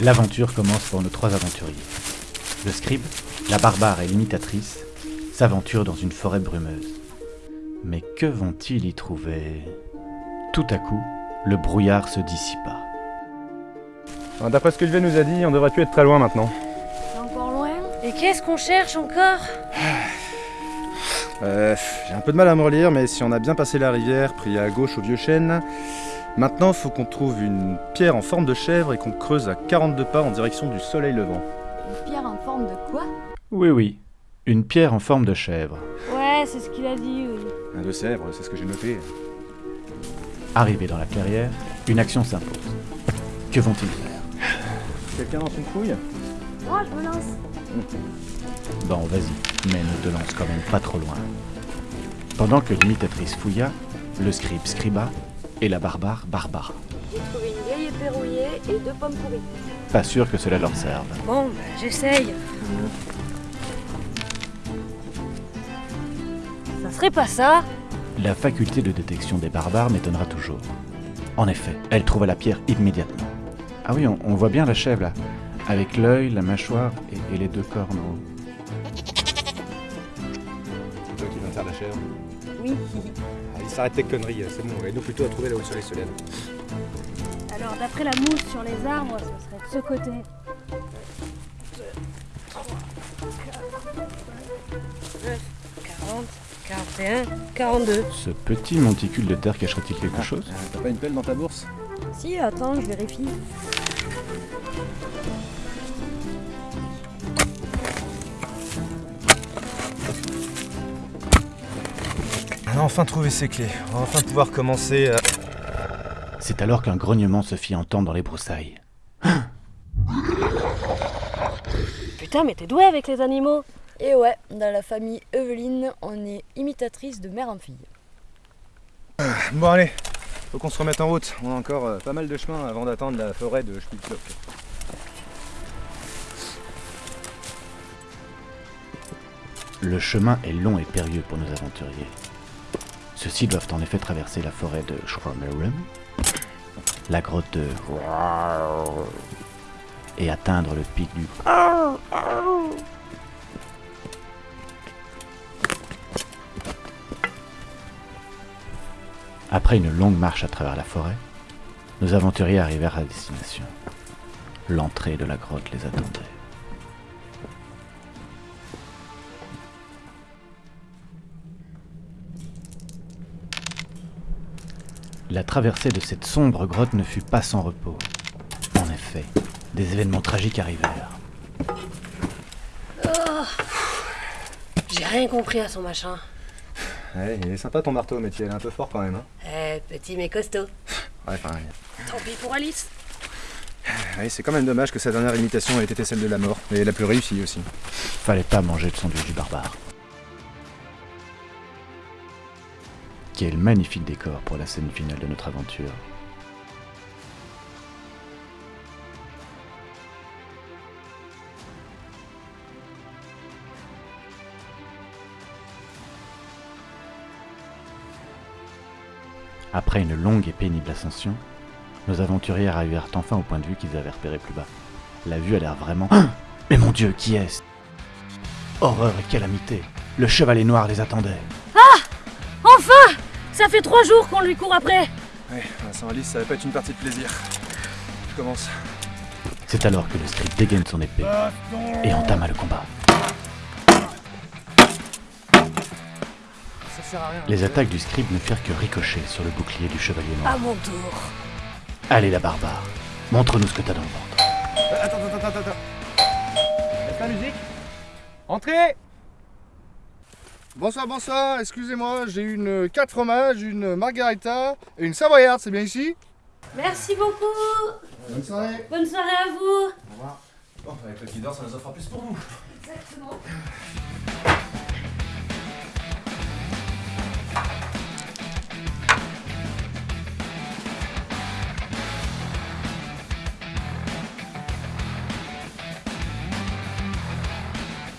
L'aventure commence pour nos trois aventuriers. Le scribe, la barbare et l'imitatrice s'aventurent dans une forêt brumeuse. Mais que vont-ils y trouver? Tout à coup, le brouillard se dissipa. D'après ce que Yves nous a dit, on devrait plus être très loin maintenant. Encore loin? Et qu'est-ce qu'on cherche encore? Euh, J'ai un peu de mal à me relire, mais si on a bien passé la rivière, pris à gauche au vieux chêne, maintenant faut qu'on trouve une pierre en forme de chèvre et qu'on creuse à 42 pas en direction du soleil levant. Une pierre en forme de quoi? Oui, oui, une pierre en forme de chèvre. Ouais, c'est ce qu'il a dit, oui. Un de Sèvres, c'est ce que j'ai noté. Arrivé dans la clairière, une action s'impose. Que vont-ils faire? Quelqu'un lance une fouille? Moi, je me lance. Bon, vas-y, mais ne te lance quand même pas trop loin. Pendant que l'imitatrice fouilla, le scribe scriba et la barbare barbara. J'ai trouvé une vieille épée rouillée et deux pommes pourries. Pas sûr que cela leur serve. Bon, bah, j'essaye. Ça serait pas ça La faculté de détection des barbares m'étonnera toujours. En effet, elle trouva la pierre immédiatement. Ah oui, on, on voit bien la chèvre là, avec l'œil, la mâchoire et, et les deux cornes. en haut. C'est toi qui de faire la chèvre Oui. Allez, s'arrête tes conneries, c'est bon, aide-nous plutôt à trouver là où le soleil se lève. Alors, d'après la mousse sur les arbres, ce serait de ce côté. 40, 41, 42. Ce petit monticule de terre cacherait-il quelque chose? Euh, T'as pas une pelle dans ta bourse? Si, attends, je vérifie. Enfin trouvé ses clés, on va enfin pouvoir commencer à... C'est alors qu'un grognement se fit entendre dans les broussailles. Putain, mais t'es doué avec les animaux Et ouais, dans la famille Eveline, on est imitatrice de mère en fille. Bon allez, faut qu'on se remette en route, on a encore euh, pas mal de chemin avant d'attendre la forêt de Spitzlock. Le chemin est long et périlleux pour nos aventuriers. Ceux-ci doivent en effet traverser la forêt de Schromerum, la grotte de et atteindre le pic du Après une longue marche à travers la forêt, nos aventuriers arrivèrent à destination. L'entrée de la grotte les attendait. La traversée de cette sombre grotte ne fut pas sans repos. En effet, des événements tragiques arrivèrent. J'ai rien compris à son machin. Ouais, il est sympa ton marteau, mais tu es un peu fort quand même. Hein. Eh, petit mais costaud. Ouais, pareil. Tant pis pour Alice. Ouais, c'est quand même dommage que sa dernière imitation ait été celle de la mort, et la plus réussie aussi. Fallait pas manger de son dieu du barbare. Quel magnifique décor pour la scène finale de notre aventure. Après une longue et pénible ascension, nos aventuriers arrivèrent enfin au point de vue qu'ils avaient repéré plus bas. La vue a l'air vraiment... Mais mon dieu, qui est-ce? Horreur et calamité Le chevalier noir les attendait. Ça fait trois jours qu'on lui court après Ouais, sans Alice, ça va pas être une partie de plaisir. Je commence. C'est alors que le scribe dégaine son épée et entama le combat. Ça sert à rien. Les attaques du scribe ne firent que ricocher sur le bouclier du chevalier noir. À mon tour. Allez la barbare, montre-nous ce que t'as dans le ventre. Attends, attends, attends, attends. Laisse la musique? Entrez Bonsoir, bonsoir, excusez-moi, j'ai une 4 fromages, une margarita et une savoyarde, c'est bien ici? Merci beaucoup. Bonne soirée. Bonne soirée à vous. Bon, avec le qui dort, ça nous fera plus pour vous. Exactement.